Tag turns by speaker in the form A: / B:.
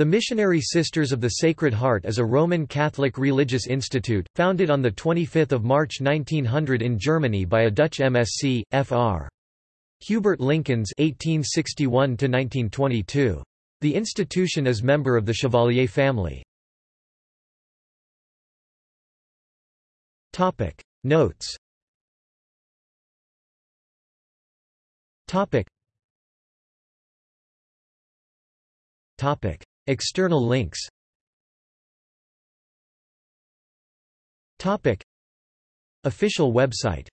A: The Missionary Sisters of the Sacred Heart is a Roman Catholic religious institute, founded on 25 March 1900 in Germany by a Dutch MSc, Fr. Hubert Linckens (1861–1922). The institution is member of the Chevalier family. Notes. Topic. Topic. External links. Official website